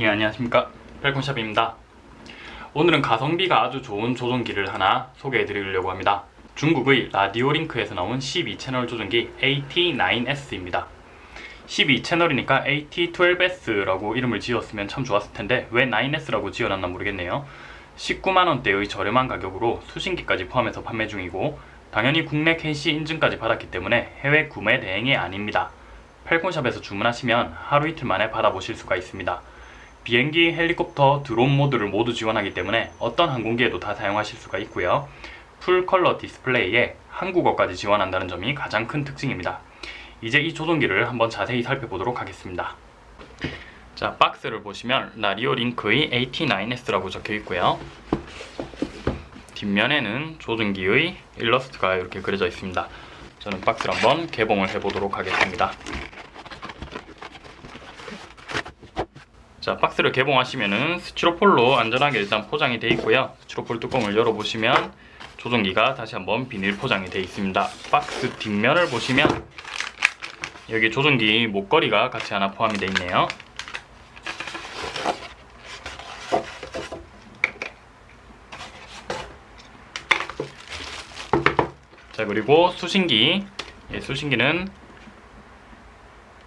예 안녕하십니까. 펠콘샵입니다. 오늘은 가성비가 아주 좋은 조종기를 하나 소개해 드리려고 합니다. 중국의 라디오링크에서 나온 12채널 조종기 AT9S입니다. 12채널이니까 AT12S라고 이름을 지었으면 참 좋았을 텐데 왜 9S라고 지어놨나 모르겠네요. 19만원대의 저렴한 가격으로 수신기까지 포함해서 판매 중이고 당연히 국내 KC 인증까지 받았기 때문에 해외 구매 대행이 아닙니다. 펠콘샵에서 주문하시면 하루 이틀 만에 받아보실 수가 있습니다 비행기, 헬리콥터, 드론 모드를 모두 지원하기 때문에 어떤 항공기에도 다 사용하실 수가 있고요. 풀컬러 디스플레이에 한국어까지 지원한다는 점이 가장 큰 특징입니다. 이제 이 조종기를 한번 자세히 살펴보도록 하겠습니다. 자, 박스를 보시면 RadioLink의 AT9S라고 적혀 있고요. 뒷면에는 조종기의 일러스트가 이렇게 그려져 있습니다. 저는 박스를 한번 개봉을 해보도록 하겠습니다. 자 박스를 개봉하시면은 스티로폴로 안전하게 일단 포장이 되어 있고요. 스티로폴 뚜껑을 열어보시면 조종기가 다시 한번 비닐 포장이 되어 있습니다. 박스 뒷면을 보시면 여기 조종기 목걸이가 같이 하나 포함이 되어 있네요. 자 그리고 수신기. 예, 수신기는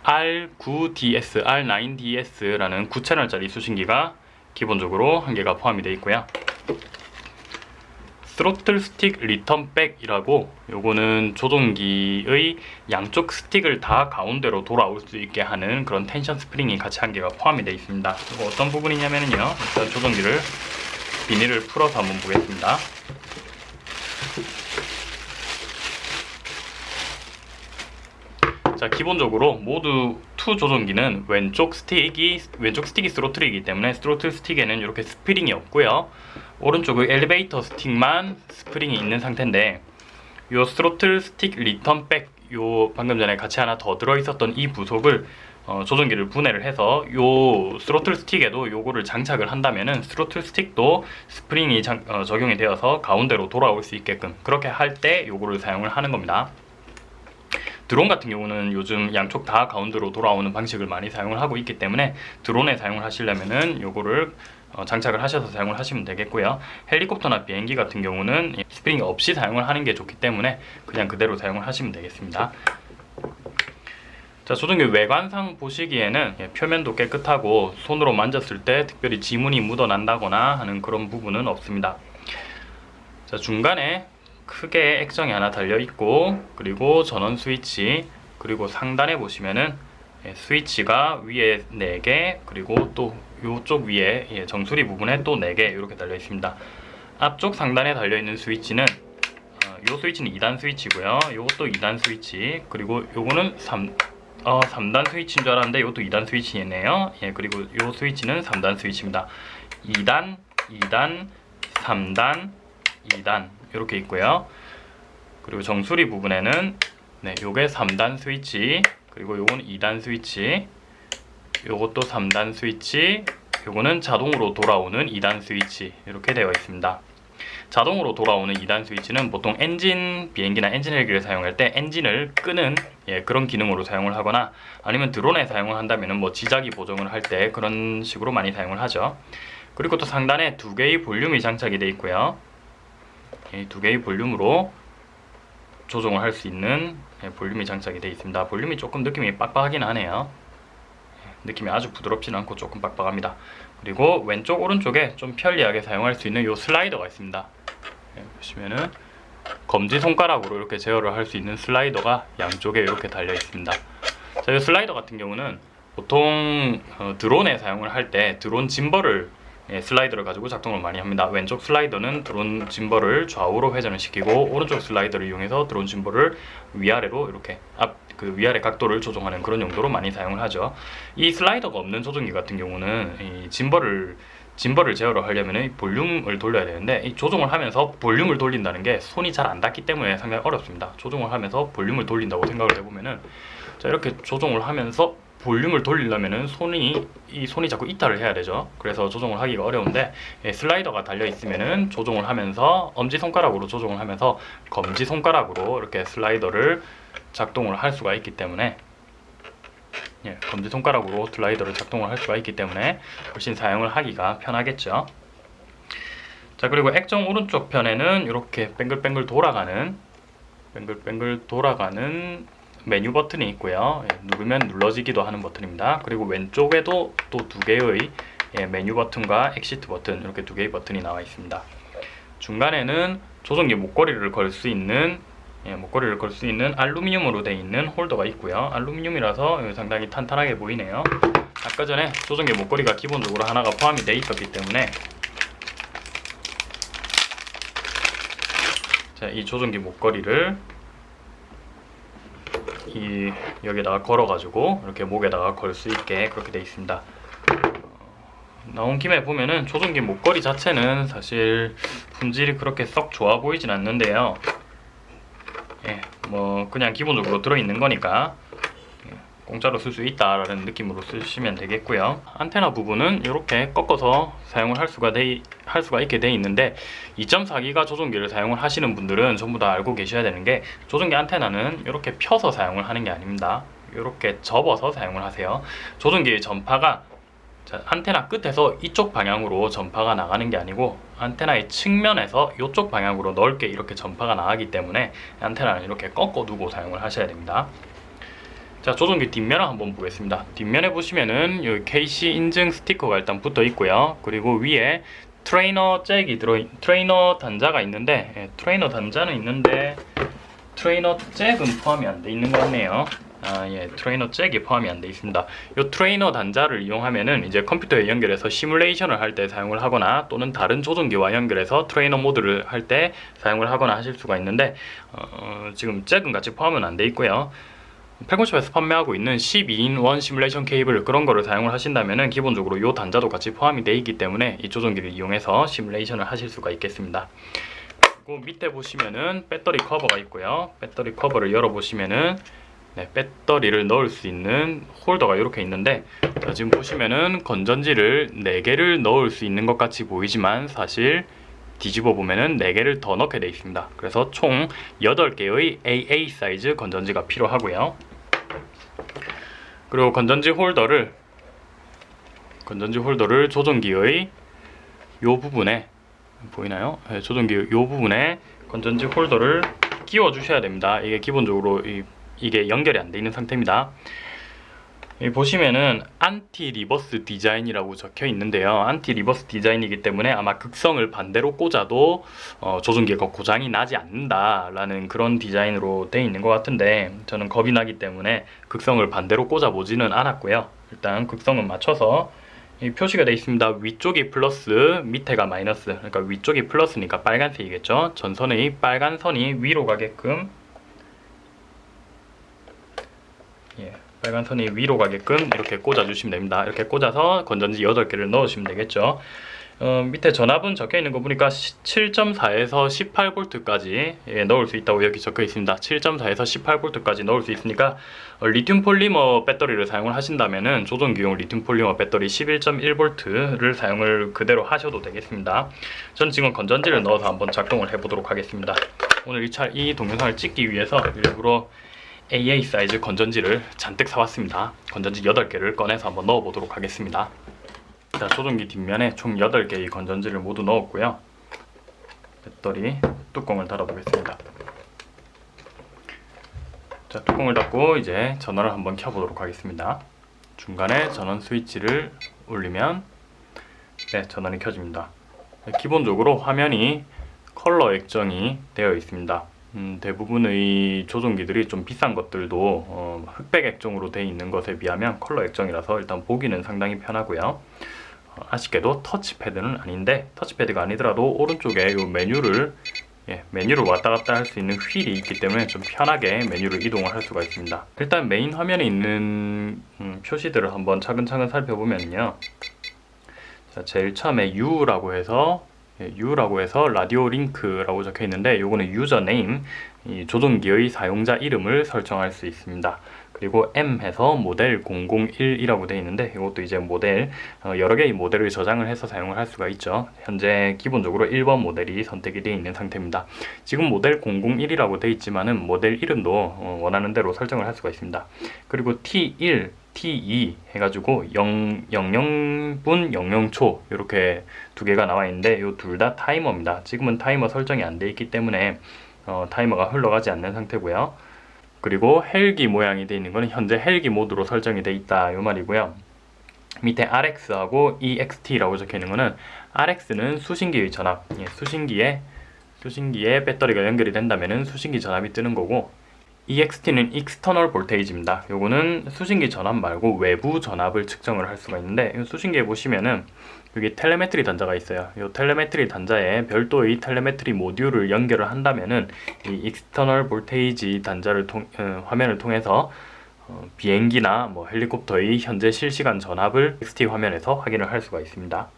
R9DS, R9DS라는 9채널짜리 수신기가 기본적으로 한 개가 포함이 되어 있고요. throttle stick return back이라고 요거는 조종기의 양쪽 스틱을 다 가운데로 돌아올 수 있게 하는 그런 텐션 스프링이 같이 한 개가 포함이 되어 있습니다. 이거 어떤 부분이냐면요. 일단 조종기를 비닐을 풀어서 한번 보겠습니다. 자 기본적으로 mode two 조종기는 왼쪽 스틱이 왼쪽 스틱이 스로틀이기 때문에 스로틀 스틱에는 이렇게 스프링이 없고요. 오른쪽의 엘리베이터 스틱만 스프링이 있는 상태인데 요 throttle stick return back 요 방금 전에 같이 하나 더 들어있었던 이 부속을 어, 조종기를 분해를 해서 요 스로틀 스틱에도 요거를 장착을 한다면은 스로틀 스틱도 스프링이 장, 어, 적용이 되어서 가운데로 돌아올 수 있게끔 그렇게 할 때 요거를 사용을 하는 겁니다 드론 같은 경우는 요즘 양쪽 다 가운데로 돌아오는 방식을 많이 사용을 하고 있기 때문에 드론에 사용을 하시려면은 요거를 어, 장착을 하셔서 사용을 하시면 되겠고요. 헬리콥터나 비행기 같은 경우는 스프링 없이 사용을 하는 게 좋기 때문에 그냥 그대로 사용을 하시면 되겠습니다. 자 조종기 외관상 보시기에는 예, 표면도 깨끗하고 손으로 만졌을 때 특별히 지문이 묻어난다거나 하는 그런 부분은 없습니다. 자 중간에 크게 액정이 하나 달려 있고 그리고 전원 스위치 그리고 상단에 보시면은 예, 스위치가 위에 4개 그리고 또 이쪽 위에 예, 정수리 부분에 또 4개 이렇게 달려 있습니다. 앞쪽 상단에 달려 있는 스위치는 이 어, 스위치는 2단 스위치고요. 이것도 2단 스위치 그리고 요거는 3, 어, 3단 스위치인 줄 알았는데 이것도 2단 스위치네요. 예, 그리고 이 스위치는 3단 스위치입니다. 2단, 2단, 3단, 2단 이렇게 있고요. 그리고 정수리 부분에는 네, 요게 3단 스위치 그리고 요건 2단 스위치 요것도 3단 스위치 요거는 자동으로 돌아오는 2단 스위치 이렇게 되어 있습니다. 자동으로 돌아오는 2단 스위치는 보통 엔진 비행기나 엔진 헬기를 사용할 때 엔진을 끄는 예, 그런 기능으로 사용을 하거나 아니면 드론에 사용을 한다면 뭐 지자기 보정을 할 때 그런 식으로 많이 사용을 하죠. 그리고 또 상단에 두 개의 볼륨이 장착이 되어 있고요. 이 두 개의 볼륨으로 조정을 할 수 있는 예, 볼륨이 장착이 되어 있습니다. 볼륨이 조금 느낌이 빡빡하긴 하네요. 예, 느낌이 아주 부드럽지는 않고 조금 빡빡합니다. 그리고 왼쪽 오른쪽에 좀 편리하게 사용할 수 있는 이 슬라이더가 있습니다. 예, 보시면은 검지 손가락으로 이렇게 제어를 할 수 있는 슬라이더가 양쪽에 이렇게 달려 있습니다. 자, 이 슬라이더 같은 경우는 보통 어, 드론에 사용을 할 때 드론 짐벌을 예, 슬라이더를 가지고 작동을 많이 합니다. 왼쪽 슬라이더는 드론 짐벌을 좌우로 회전을 시키고 오른쪽 슬라이더를 이용해서 드론 짐벌을 위아래로 이렇게 앞 그 위아래 각도를 조정하는 그런 용도로 많이 사용을 하죠. 이 슬라이더가 없는 조종기 같은 경우는 이 짐벌을 짐벌을 제어를 하려면 볼륨을 돌려야 되는데 이 조종을 하면서 볼륨을 돌린다는 게 손이 잘 안 닿기 때문에 상당히 어렵습니다. 조종을 하면서 볼륨을 돌린다고 생각을 해보면은 자 이렇게 조종을 하면서 볼륨을 돌리려면 손이 이 손이 자꾸 이탈을 해야 되죠 그래서 조정을 하기가 어려운데 예, 슬라이더가 달려 있으면 조정을 하면서 엄지손가락으로 조정을 하면서 검지손가락으로 이렇게 슬라이더를 작동을 할 수가 있기 때문에 예, 검지손가락으로 슬라이더를 작동을 할 수가 있기 때문에 훨씬 사용을 하기가 편하겠죠. 자 그리고 액정 오른쪽 편에는 이렇게 뱅글뱅글 돌아가는 뱅글뱅글 돌아가는 메뉴 버튼이 있고요. 예, 누르면 눌러지기도 하는 버튼입니다. 그리고 왼쪽에도 또 두 개의 예, 메뉴 버튼과 exit 버튼 이렇게 두 개의 버튼이 나와 있습니다. 중간에는 조종기 목걸이를 걸 수 있는 예, 목걸이를 걸 수 있는 알루미늄으로 되어 있는 홀더가 있고요. 알루미늄이라서 상당히 탄탄하게 보이네요. 아까 전에 조종기 목걸이가 기본적으로 하나가 포함이 되어 있었기 때문에 자, 이 조종기 목걸이를 이 여기다가 걸어가지고 이렇게 목에다가 걸 수 있게 그렇게 되어 있습니다. 어, 나온 김에 보면은 조종기 목걸이 자체는 사실 품질이 그렇게 썩 좋아 보이진 않는데요. 예, 뭐 그냥 기본적으로 들어있는 거니까 예, 공짜로 쓸 수 있다라는 느낌으로 쓰시면 되겠고요. 안테나 부분은 이렇게 꺾어서 사용을 할 수가 돼, 할 수가 있게 돼 있는데 2.4기가 조종기를 사용을 하시는 분들은 전부 다 알고 계셔야 되는 게 조종기 안테나는 이렇게 펴서 사용을 하는 게 아닙니다. 이렇게 접어서 사용을 하세요. 조종기의 전파가 자, 안테나 끝에서 이쪽 방향으로 전파가 나가는 게 아니고 안테나의 측면에서 이쪽 방향으로 넓게 이렇게 전파가 나가기 때문에 안테나는 이렇게 꺾어 두고 사용을 하셔야 됩니다. 자 조종기 뒷면을 한번 보겠습니다. 뒷면에 보시면은 여기 KC 인증 스티커가 일단 붙어 있고요. 그리고 위에 트레이너 잭이 들어 트레이너 단자가 있는데 예, 트레이너 단자는 있는데 트레이너 잭은 포함이 안 돼 있는 것 같네요. 아, 예, 트레이너 잭이 포함이 안 돼 있습니다. 이 트레이너 단자를 이용하면은 이제 컴퓨터에 연결해서 시뮬레이션을 할 때 사용을 하거나 또는 다른 조종기와 연결해서 트레이너 모드를 할 때 사용을 하거나 하실 수가 있는데 어, 지금 잭은 같이 포함은 안 돼 있고요. 펠콘샵에서 판매하고 있는 12 in one 시뮬레이션 케이블 그런 거를 사용을 하신다면은 기본적으로 이 단자도 같이 포함이 되어 있기 때문에 이 조종기를 이용해서 시뮬레이션을 하실 수가 있겠습니다. 그리고 밑에 보시면은 배터리 커버가 있고요. 배터리 커버를 열어 보시면은 네, 배터리를 넣을 수 있는 홀더가 이렇게 있는데 자, 지금 보시면은 건전지를 4개를 넣을 수 있는 것 같이 보이지만 사실 뒤집어 보면은 4개를 더 넣게 되어 있습니다. 그래서 총 8개의 AA 사이즈 건전지가 필요하고요. 그리고 건전지 홀더를 건전지 홀더를 조종기의 요 부분에 보이나요? 네, 조종기 요 부분에 건전지 홀더를 끼워 주셔야 됩니다. 이게 기본적으로 이, 이게 연결이 안 돼 있는 상태입니다. 보시면은 anti reverse 디자인이라고 적혀 있는데요. anti reverse 디자인이기 때문에 아마 극성을 반대로 꽂아도 어, 조종기가 고장이 나지 않는다라는 그런 디자인으로 되어 있는 것 같은데 저는 겁이 나기 때문에 극성을 반대로 꽂아 보지는 않았고요. 일단 극성은 맞춰서 이 표시가 되어 있습니다. 위쪽이 플러스, 밑에가 마이너스. 그러니까 위쪽이 플러스니까 빨간색이겠죠. 전선의 빨간 선이 위로 가게끔 예, 빨간 선이 위로 가게끔 이렇게 꽂아주시면 됩니다. 이렇게 꽂아서 건전지 8개를 넣으시면 되겠죠. 어, 밑에 전압은 적혀 있는 거 보니까 7.4에서 18V까지 예, 넣을 수 있다고 여기 적혀 있습니다. 7.4에서 18V까지 넣을 수 있으니까 어, 리튬 폴리머 배터리를 사용을 하신다면은 조종기용 리튬 폴리머 배터리 11.1V를 사용을 그대로 하셔도 되겠습니다. 전 지금 건전지를 넣어서 한번 작동을 해보도록 하겠습니다. 오늘 이, 차, 이 동영상을 찍기 위해서 일부러 AA 사이즈 건전지를 잔뜩 사왔습니다. 건전지 8개를 꺼내서 한번 넣어보도록 하겠습니다. 자, 조종기 뒷면에 총 8개의 건전지를 모두 넣었고요. 배터리 뚜껑을 닫아보겠습니다. 자, 뚜껑을 닫고 이제 전원을 한번 켜보도록 하겠습니다. 중간에 전원 스위치를 올리면 네, 전원이 켜집니다. 네, 기본적으로 화면이 컬러 액정이 되어 있습니다. 음, 대부분의 조종기들이 좀 비싼 것들도 어, 흑백 액정으로 되어 있는 것에 비하면 컬러 액정이라서 일단 보기는 상당히 편하고요. 어, 아쉽게도 터치패드는 아닌데 터치패드가 아니더라도 오른쪽에 이 메뉴를 예, 메뉴를 왔다 갔다 할 수 있는 휠이 있기 때문에 좀 편하게 메뉴를 이동을 할 수가 있습니다. 일단 메인 화면에 있는 음, 표시들을 한번 차근차근 살펴보면요. 자, 제일 처음에 U라고 해서 예, U라고 해서 라디오 링크라고 적혀 있는데 이거는 user name, 이 조종기의 사용자 이름을 설정할 수 있습니다. 그리고 M 해서 모델 001이라고 되어 있는데 이것도 이제 모델 어, 여러 개의 모델을 저장을 해서 사용을 할 수가 있죠. 현재 기본적으로 1번 모델이 선택이 되어 있는 상태입니다. 지금 모델 001이라고 되어 있지만은 모델 이름도 어, 원하는 대로 설정을 할 수가 있습니다. 그리고 T1 XT2 해가지고 0, 00분, 00초 이렇게 두 개가 나와 있는데 이 둘 다 타이머입니다. 지금은 타이머 설정이 안 돼 있기 때문에 어, 타이머가 흘러가지 않는 상태고요. 그리고 헬기 모양이 되어 있는 것은 현재 헬기 모드로 설정이 되어 있다 이 말이고요. 밑에 RX하고 EXT라고 적혀 있는 것은 RX는 수신기의 전압, 예, 수신기에 수신기에 배터리가 연결이 된다면 수신기 전압이 뜨는 거고 EXT는 external voltage입니다. 요거는 수신기 전압 말고 외부 전압을 측정을 할 수가 있는데 이 수신기에 보시면은 여기 telemetry 단자가 있어요. 이 telemetry 단자에 별도의 telemetry 모듈을 연결을 한다면은 이 external voltage 단자를 통 어, 화면을 통해서 어, 비행기나 뭐 헬리콥터의 현재 실시간 전압을 EXT 화면에서 확인을 할 수가 있습니다.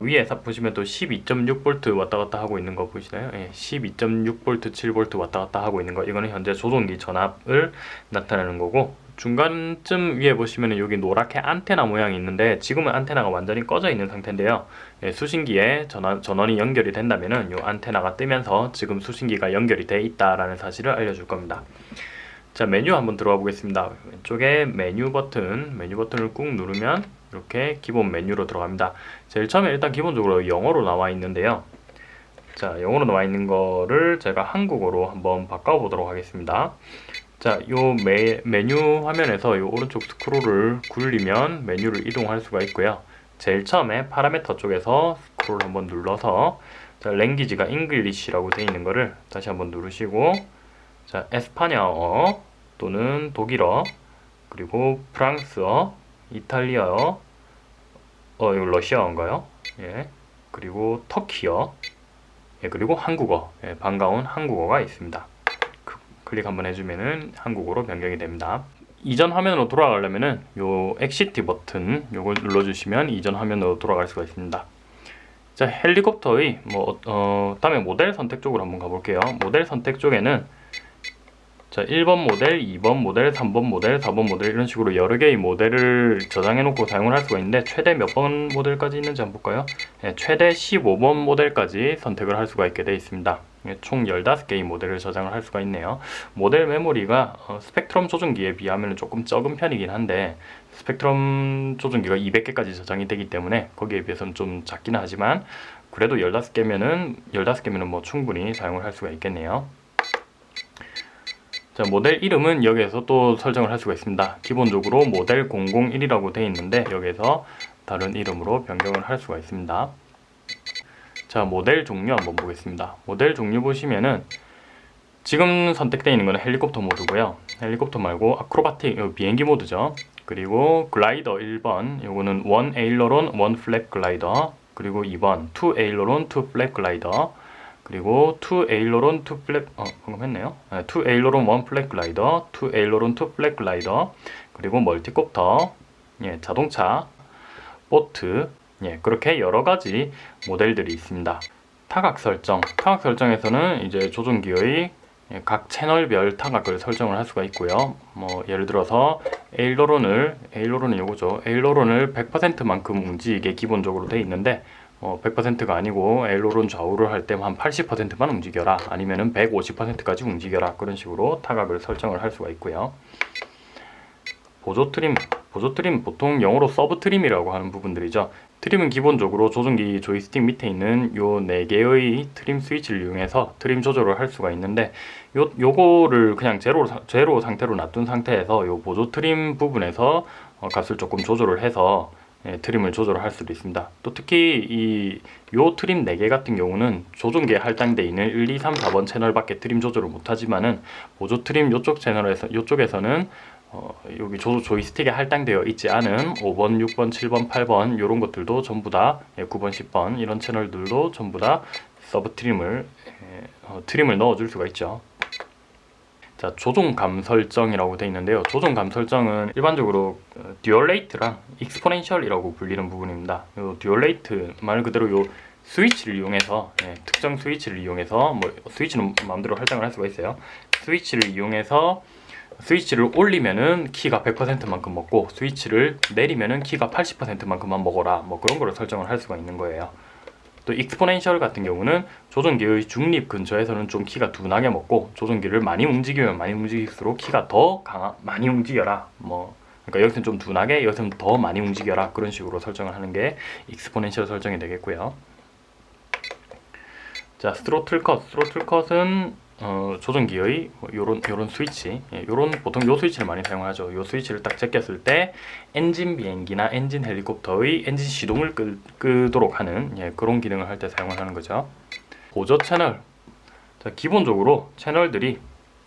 위에서 보시면 또 12.6V 왔다 갔다 하고 있는 거 보이시나요? 예, 12.6V, 7V 왔다 갔다 하고 있는 거. 이거는 현재 조종기 전압을 나타내는 거고 중간쯤 위에 보시면 여기 노랗게 안테나 모양이 있는데 지금은 안테나가 완전히 꺼져 있는 상태인데요. 예, 수신기에 전원, 전원이 연결이 된다면 이 안테나가 뜨면서 지금 수신기가 연결이 돼 있다라는 사실을 알려줄 겁니다. 자 메뉴 한번 들어가 보겠습니다. 왼쪽에 메뉴 버튼 메뉴 버튼을 꾹 누르면 이렇게 기본 메뉴로 들어갑니다. 제일 처음에 일단 기본적으로 영어로 나와 있는데요. 자 영어로 나와 있는 거를 제가 한국어로 한번 바꿔 보도록 하겠습니다. 자, 요 메, 메뉴 화면에서 요 오른쪽 스크롤을 굴리면 메뉴를 이동할 수가 있고요. 제일 처음에 parameter 쪽에서 스크롤 한번 눌러서 자, language가 English라고 되어 있는 거를 다시 한번 누르시고 자, 에스파냐어 또는 독일어 그리고 프랑스어, 이탈리아어 어, 이거 러시아어인가요? 예. 그리고 터키어 예, 그리고 한국어 예, 반가운 한국어가 있습니다. 클릭 한번 해주면은 한국어로 변경이 됩니다. 이전 화면으로 돌아가려면은 요 exit 버튼 요걸 눌러주시면 이전 화면으로 돌아갈 수가 있습니다. 자 헬리콥터의 뭐 어, 다음에 모델 선택 쪽으로 한번 가볼게요. 모델 선택 쪽에는 자 1번 모델, 2번 모델, 3번 모델, 4번 모델 이런 식으로 여러 개의 모델을 저장해 놓고 사용을 할 수가 있는데 최대 몇 번 모델까지 있는지 한번 볼까요? 네, 최대 15번 모델까지 선택을 할 수가 있게 되어 있습니다. 예, 총 15개의 모델을 저장을 할 수가 있네요. 모델 메모리가 어, 스펙트럼 조종기에 비하면 조금 적은 편이긴 한데 스펙트럼 조종기가 200개까지 저장이 되기 때문에 거기에 비해서는 좀 작기는 하지만 그래도 15개면은 15개면은 뭐 충분히 사용을 할 수가 있겠네요. 자, 모델 이름은 여기에서 또 설정을 할 수가 있습니다. 기본적으로 모델 001이라고 되어 있는데 여기서 다른 이름으로 변경을 할 수가 있습니다. 자 모델 종류 한번 보겠습니다. 모델 종류 보시면은 지금 선택되어 있는 거는 헬리콥터 모드고요. 헬리콥터 말고 acrobatic 비행기 모드죠. 그리고 글라이더 1번 요거는 one aileron one flap glider. 그리고 2번 two aileron two flap glider 그리고 two aileron two flap 어 방금 했네요 two aileron one flap glider two aileron two flap glider 그리고 멀티콥터 예, 자동차 보트 예, 그렇게 여러 가지 모델들이 있습니다. 타각 설정, 타각 설정에서는 이제 조종기의 각 채널별 타각을 설정을 할 수가 있고요. 뭐 예를 들어서 aileron을 aileron은 요거죠. aileron을 100%만큼 움직이게 기본적으로 돼 있는데 어, 100%가 아니고 aileron 좌우를 할때한 80%만 움직여라 아니면 은 150%까지 움직여라 그런 식으로 타각을 설정을 할 수가 있고요. 보조 트림, 보조 트림 보통 영어로 sub trim이라고 하는 부분들이죠. 트림은 기본적으로 조종기 조이스틱 밑에 있는 요 4개의 트림 스위치를 이용해서 트림 조절을 할 수가 있는데 요, 요거를 그냥 제로, 제로 상태로 놔둔 상태에서 요 보조 트림 부분에서 어, 값을 조금 조절을 해서 예, 트림을 조절을 할 수도 있습니다. 또 특히 이 요 트림 4개 같은 경우는 조종기에 할당되어 있는 1, 2, 3, 4번 채널밖에 트림 조절을 못하지만은 보조 트림 요쪽 채널에서 요쪽에서는 어, 여기 조, 조이스틱에 할당되어 있지 않은 5번, 6번, 7번, 8번 이런 것들도 전부 다 예, 9번, 10번 이런 채널들도 전부 다 sub trim을 예, 어, 트림을 넣어줄 수가 있죠. 자 조종감 설정이라고 되어 있는데요. 조종감 설정은 일반적으로 어, dual rate랑 exponential이라고 불리는 부분입니다. 요 dual rate 말 그대로 요 스위치를 이용해서 예, 특정 스위치를 이용해서 뭐 스위치는 마음대로 할당을 할 수가 있어요. 스위치를 이용해서 스위치를 올리면은 키가 100%만큼 먹고 스위치를 내리면은 키가 80%만큼만 먹어라 뭐 그런 거를 설정을 할 수가 있는 거예요 또 exponential 같은 경우는 조종기의 중립 근처에서는 좀 키가 둔하게 먹고 조종기를 많이 움직이면 많이 움직일수록 키가 더 강하, 많이 움직여라. 뭐 그러니까 여기서는 좀 둔하게 여기서는 더 많이 움직여라. 그런 식으로 설정을 하는 게 exponential 설정이 되겠고요. 자 throttle cut, throttle cut은 어, 조종기의 뭐 요런 요런 스위치, 예, 요런 보통 요 스위치를 많이 사용하죠. 요 스위치를 딱 제꼈을 때 엔진 비행기나 엔진 헬리콥터의 엔진 시동을 끄, 끄도록 하는 예, 그런 기능을 할 때 사용을 하는 거죠. 보조 채널, 자 기본적으로 채널들이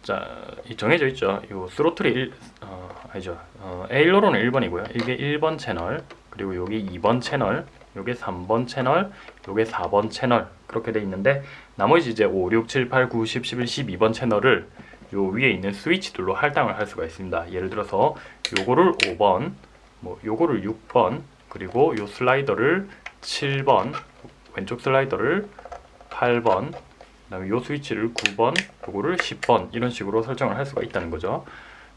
자, 이 정해져 있죠. 요 스로틀이 1, 어, 아니죠. 어, 에일로로는 1번이고요. 이게 1번 채널, 그리고 여기 2번 채널, 요게 3번 채널, 요게 4번 채널 그렇게 돼 있는데 나머지 이제 5, 6, 7, 8, 9, 10, 11, 12번 채널을 요 위에 있는 스위치들로 할당을 할 수가 있습니다. 예를 들어서 요거를 5번, 뭐 요거를 6번, 그리고 요 슬라이더를 7번, 왼쪽 슬라이더를 8번, 그 다음에 요 스위치를 9번, 요거를 10번 이런 식으로 설정을 할 수가 있다는 거죠.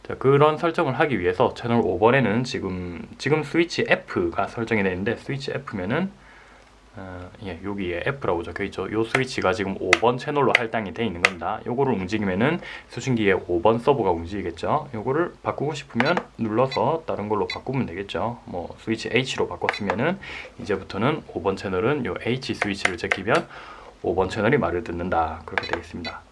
자, 그런 설정을 하기 위해서 채널 5번에는 지금 지금 스위치 F가 설정이 되어 있는데 스위치 F면은 어, 예, 여기에 F라고 적혀 있죠. 요 스위치가 지금 5번 채널로 할당이 되어 있는 겁니다. 요거를 움직이면은 수신기에 5번 서버가 움직이겠죠. 요거를 바꾸고 싶으면 눌러서 다른 걸로 바꾸면 되겠죠. 뭐 스위치 H로 바꿨으면은 이제부터는 5번 채널은 요 H 스위치를 제끼면 5번 채널이 말을 듣는다. 그렇게 되겠습니다.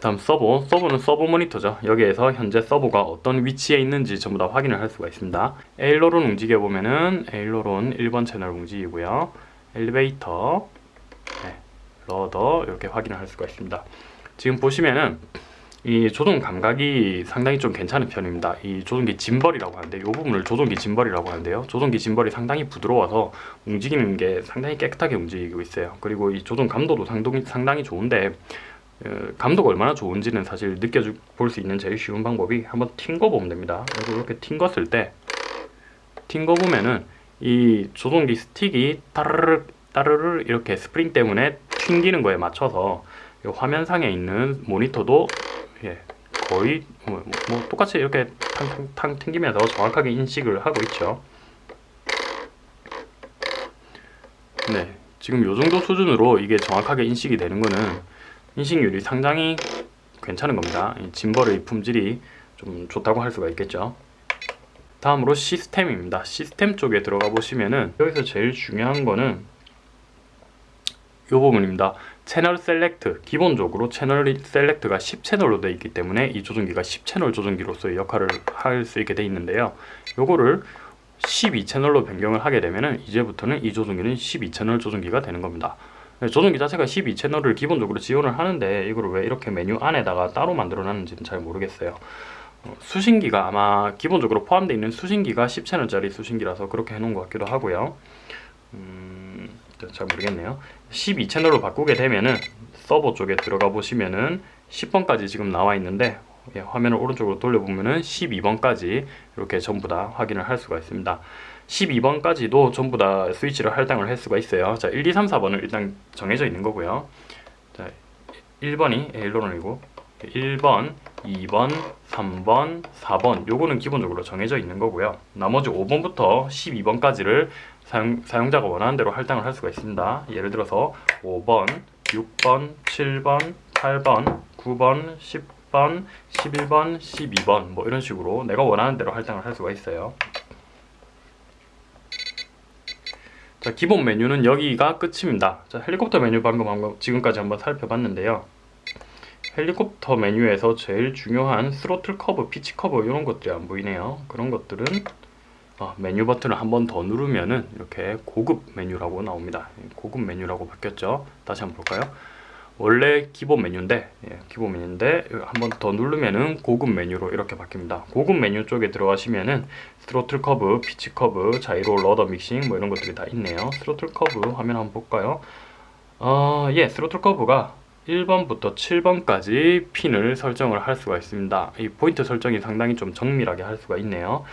다음 servo, servo는 servo monitor죠. 여기에서 현재 servo가 어떤 위치에 있는지 전부 다 확인을 할 수가 있습니다. aileron 움직여 보면 은 aileron 1번 채널 움직이고요. 엘리베이터, 네, rudder 이렇게 확인을 할 수가 있습니다. 지금 보시면은 이 조종 감각이 상당히 좀 괜찮은 편입니다. 이 조종기 gimbal이라고 하는데 이 부분을 조종기 gimbal이라고 하는데요. 조종기 gimbal이 상당히 부드러워서 움직이는 게 상당히 깨끗하게 움직이고 있어요. 그리고 이 조종 감도도 상당히, 상당히 좋은데 어, 감도가 얼마나 좋은지는 사실 느껴볼 수 있는 제일 쉬운 방법이 한번 튕거 보면 됩니다. 그리고 이렇게 튕겼을 때 튕거 보면은 이 조종기 스틱이 따르르 따르르 이렇게 스프링 때문에 튕기는 거에 맞춰서 화면상에 있는 모니터도 예, 거의 뭐, 뭐 똑같이 이렇게 탕탕 튕기면서 정확하게 인식을 하고 있죠. 네, 지금 요 정도 수준으로 이게 정확하게 인식이 되는 거는 인식률이 상당히 괜찮은 겁니다. 짐벌의 품질이 좀 좋다고 할 수가 있겠죠. 다음으로 시스템입니다. 시스템 쪽에 들어가 보시면은 여기서 제일 중요한 거는 이 부분입니다. channel select 기본적으로 channel select가 10채널로 되어 있기 때문에 이 조종기가 10채널 조종기로서의 역할을 할 수 있게 되어 있는데요. 요거를 12채널로 변경을 하게 되면 이제부터는 이 조종기는 12채널 조종기가 되는 겁니다. 네, 조종기 자체가 12채널을 기본적으로 지원을 하는데 이걸 왜 이렇게 메뉴 안에다가 따로 만들어 놨는지는 잘 모르겠어요. 어, 수신기가 아마 기본적으로 포함되어 있는 수신기가 10채널짜리 수신기라서 그렇게 해놓은 것 같기도 하고요. 음, 잘 모르겠네요. 12채널로 바꾸게 되면은 서버 쪽에 들어가 보시면은 10번까지 지금 나와 있는데 예, 화면을 오른쪽으로 돌려보면은 12번까지 이렇게 전부 다 확인을 할 수가 있습니다 12번까지도 전부 다 스위치를 할당을 할 수가 있어요. 자 1, 2, 3, 4번은 일단 정해져 있는 거고요. 자 1번이 에일로론이고 1번, 2번, 3번, 4번 요거는 기본적으로 정해져 있는 거고요. 나머지 5번부터 12번까지를 사용, 사용 자가 원하는 대로 할당을 할 수가 있습니다. 예를 들어서 5번, 6번, 7번, 8번, 9번, 10번, 11번, 12번 뭐 이런 식으로 내가 원하는 대로 할당을 할 수가 있어요 자, 기본 메뉴는 여기가 끝입니다. 자, 헬리콥터 메뉴 방금 한번 지금까지 한번 살펴봤는데요. 헬리콥터 메뉴에서 제일 중요한 스로틀 커브, 피치 커브 이런 것들이 안 보이네요. 그런 것들은 어, 메뉴 버튼을 한 번 더 누르면은 이렇게 고급 메뉴라고 나옵니다. 고급 메뉴라고 바뀌었죠. 다시 한번 볼까요? 원래 기본 메뉴인데 예, 기본 메뉴인데 한번 더 누르면은 고급 메뉴로 이렇게 바뀝니다. 고급 메뉴 쪽에 들어가시면은 스로틀 커브, 피치 커브, 자이로, rudder 믹싱 뭐 이런 것들이 다 있네요. 스로틀 커브 화면 한번 볼까요? 어, 예, 스로틀 커브가 1번부터 7번까지 핀을 설정을 할 수가 있습니다. 이 포인트 설정이 상당히 좀 정밀하게 할 수가 있네요.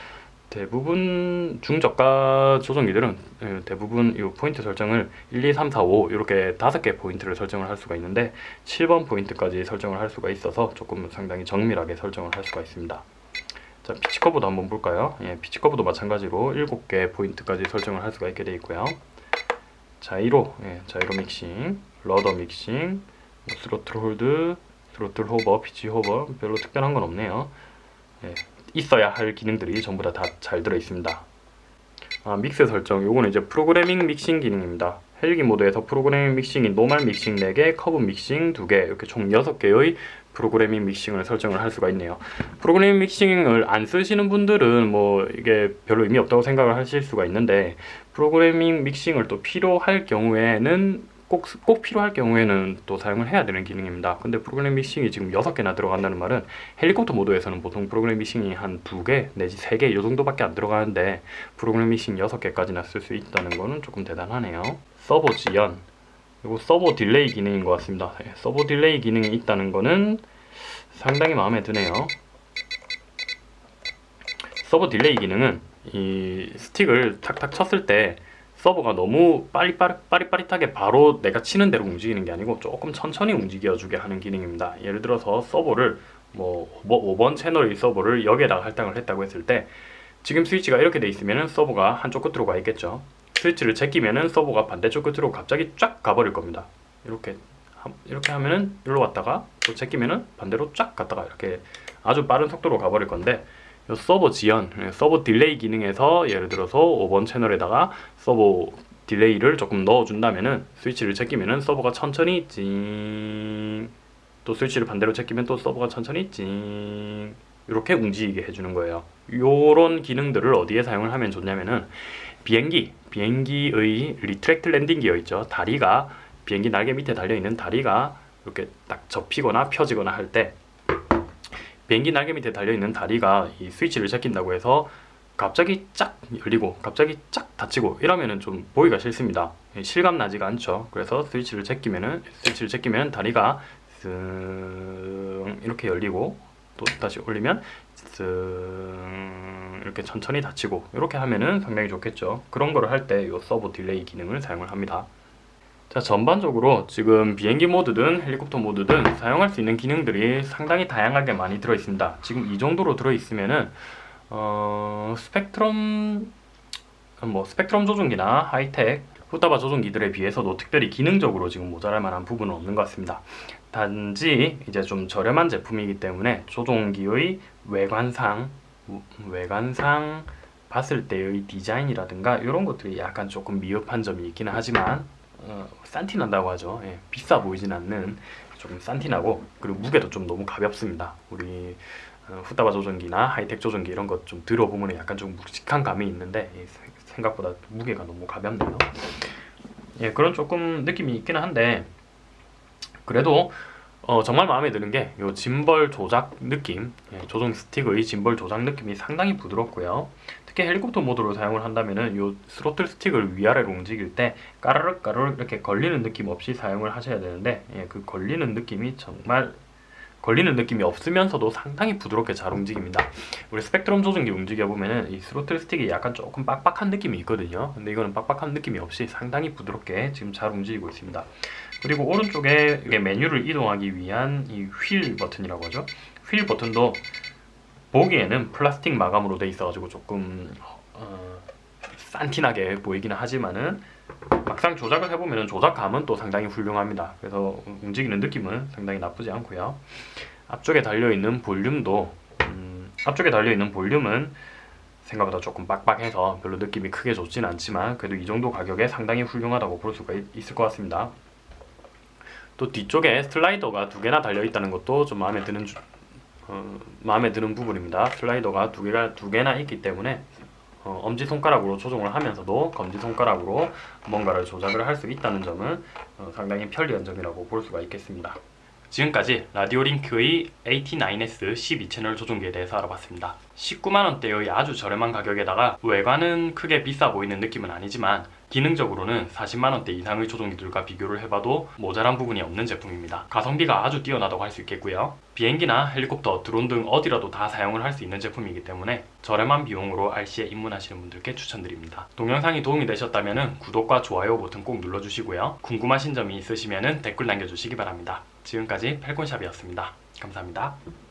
대부분 중저가 조종기들은 예, 대부분 이 포인트 설정을 1, 2, 3, 4, 5 이렇게 다섯 개 포인트를 설정을 할 수가 있는데 7번 포인트까지 설정을 할 수가 있어서 조금 상당히 정밀하게 설정을 할 수가 있습니다. 자, 피치 커브도 한번 볼까요? 예, 피치 커브도 마찬가지로 7개 포인트까지 설정을 할 수가 있게 되어 있고요. 자이로, 예, 자이로 믹싱, rudder 믹싱, throttle hold, throttle hover, pitch hover 별로 특별한 건 없네요. 예, 있어야 할 기능들이 전부 다 잘 들어 있습니다. 아, 믹스 설정 요거는 이제 프로그래밍 믹싱 기능입니다. 헬기 모드에서 프로그래밍 믹싱이 normal 믹싱 4개, 커브 믹싱 2개 이렇게 총 6개의 프로그래밍 믹싱을 설정을 할 수가 있네요. 프로그래밍 믹싱을 안 쓰시는 분들은 뭐 이게 별로 의미 없다고 생각을 하실 수가 있는데 프로그래밍 믹싱을 또 필요할 경우에는 꼭, 꼭 필요할 경우에는 또 사용을 해야 되는 기능입니다. 근데 프로그램 믹싱이 지금 6개나 들어간다는 말은 헬리콥터 모드에서는 보통 프로그램 믹싱이 한 2개 내지 3개 이 정도밖에 안 들어가는데 프로그램 믹싱 6개까지나 쓸 수 있다는 거는 조금 대단하네요. servo 지연 그리고 servo delay 기능인 것 같습니다. 예, servo delay 기능이 있다는 거는 상당히 마음에 드네요. servo delay 기능은 이 스틱을 탁탁 쳤을 때 servo가 너무 빠릿빠릿하게 바로 내가 치는 대로 움직이는 게 아니고 조금 천천히 움직여주게 하는 기능입니다. 예를 들어서 servo를 뭐 5번 채널의 servo를 여기에다가 할당을 했다고 했을 때 지금 스위치가 이렇게 돼 있으면 servo가 한쪽 끝으로 가 있겠죠. 스위치를 제끼면은 servo가 반대쪽 끝으로 갑자기 쫙 가버릴 겁니다. 이렇게 이렇게 하면은 일로 왔다가 또 제끼면은 반대로 쫙 갔다가 이렇게 아주 빠른 속도로 가버릴 건데 servo 지연, 예, servo delay 기능에서 예를 들어서 5번 채널에다가 servo delay를 조금 넣어준다면은 스위치를 제끼면은 servo가 천천히 찡, 또 스위치를 반대로 제끼면 또 servo가 천천히 찡 이렇게 움직이게 해주는 거예요. 요런 기능들을 어디에 사용을 하면 좋냐면은 비행기, 비행기의 retract landing gear 있죠. 다리가 비행기 날개 밑에 달려있는 다리가 이렇게 딱 접히거나 펴지거나 할때 비행기 날개 밑에 달려있는 다리가 이 스위치를 제낀다고 해서 갑자기 쫙 열리고 갑자기 쫙 닫히고 이러면은 좀 보기가 싫습니다. 실감 나지가 않죠. 그래서 스위치를 제끼면은 스위치를 제끼면 다리가 쓱 이렇게 열리고 또 다시 올리면 쓱 이렇게 천천히 닫히고 이렇게 하면은 상당히 좋겠죠. 그런 거를 할 때 이 servo delay 기능을 사용을 합니다 자 전반적으로 지금 비행기 모드든 헬리콥터 모드든 사용할 수 있는 기능들이 상당히 다양하게 많이 들어있습니다. 지금 이 정도로 들어있으면은 어, Spektrum 뭐 스펙트럼 조종기나 하이텍 후타바 조종기들에 비해서도 특별히 기능적으로 지금 모자랄 만한 부분은 없는 것 같습니다. 단지 이제 좀 저렴한 제품이기 때문에 조종기의 외관상 외관상 봤을 때의 디자인이라든가 이런 것들이 약간 조금 미흡한 점이 있기는 하지만 어, 싼티 난다고 하죠. 예, 비싸 보이진 않는 조금 싼티 나고 그리고 무게도 좀 너무 가볍습니다. 우리 어, 후다바 조종기나 하이텍 조종기 이런 것 좀 들어보면 약간 좀 묵직한 감이 있는데 예, 생각보다 무게가 너무 가볍네요. 예, 그런 조금 느낌이 있기는 한데 그래도 어, 정말 마음에 드는 게 이 짐벌 조작 느낌. 예, 조종 스틱의 짐벌 조작 느낌이 상당히 부드럽고요. 특히 헬리콥터 모드로 사용을 한다면 이 스로틀 스틱을 위아래로 움직일 때 까르륵 까르륵 이렇게 걸리는 느낌 없이 사용을 하셔야 되는데 예, 그 걸리는 느낌이 정말 걸리는 느낌이 없으면서도 상당히 부드럽게 잘 움직입니다. 우리 Spektrum 조종기 움직여보면 이 스로틀 스틱이 약간 조금 빡빡한 느낌이 있거든요. 근데 이거는 빡빡한 느낌이 없이 상당히 부드럽게 지금 잘 움직이고 있습니다 그리고 오른쪽에 메뉴를 이동하기 위한 이 휠 버튼이라고 하죠 휠 버튼도 보기에는 플라스틱 마감으로 돼 있어가지고 조금 어, 싼티나게 보이기는 하지만은 막상 조작을 해보면 조작감은 또 상당히 훌륭합니다. 그래서 움직이는 느낌은 상당히 나쁘지 않고요. 앞쪽에 달려있는 볼륨도 음, 앞쪽에 달려있는 볼륨은 생각보다 조금 빡빡해서 별로 느낌이 크게 좋진 않지만 그래도 이 정도 가격에 상당히 훌륭하다고 볼 수가 있, 을 것 같습니다. 또 뒤쪽에 슬라이더가 두 개나 달려 있다는 것도 좀 마음에 드는 주, 어, 마음에 드는 부분입니다. 슬라이더가 두 개가 두 개나 있기 때문에 어, 엄지손가락으로 조종을 하면서도 검지손가락으로 뭔가를 조작을 할 수 있다는 점은 어, 상당히 편리한 점이라고 볼 수가 있겠습니다. 지금까지 라디오링크의 AT9S 12채널 조종기에 대해서 알아봤습니다. 19만원대의 아주 저렴한 가격에다가 외관은 크게 비싸 보이는 느낌은 아니지만 기능적으로는 40만원대 이상의 조종기들과 비교를 해봐도 모자란 부분이 없는 제품입니다. 가성비가 아주 뛰어나다고 할 수 있겠고요. 비행기나 헬리콥터, 드론 등 어디라도 다 사용을 할 수 있는 제품이기 때문에 저렴한 비용으로 RC에 입문하시는 분들께 추천드립니다. 동영상이 도움이 되셨다면 구독과 좋아요 버튼 꼭 눌러주시고요. 궁금하신 점이 있으시면 댓글 남겨주시기 바랍니다. 지금까지 펠콘샵이었습니다. 감사합니다.